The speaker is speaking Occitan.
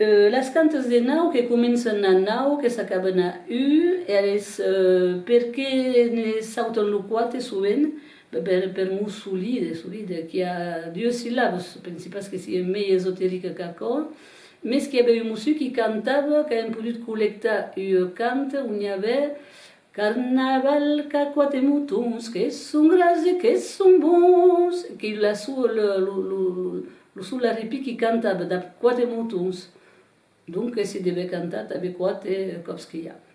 Euh, las cantes de nau que comencen a nau que s'acaben a u e uh, per que ne sauten lo quate sovent per, per mo soli de solid qui a dieu sílabs principals que si e mai esotérica qu'acò mes qui avait un monsieur qui cantava qu' un produit collecta u cante on y avait Carnaval, qu'a quoi tes moutons, qu'est-ce son gras et qu'est-ce son bons, qu'il a sous le, le, le, le, sous la répit qui cantable, d'a quoi tes moutons. Dunque si deve cantare Tabi Kuate Kopskiya.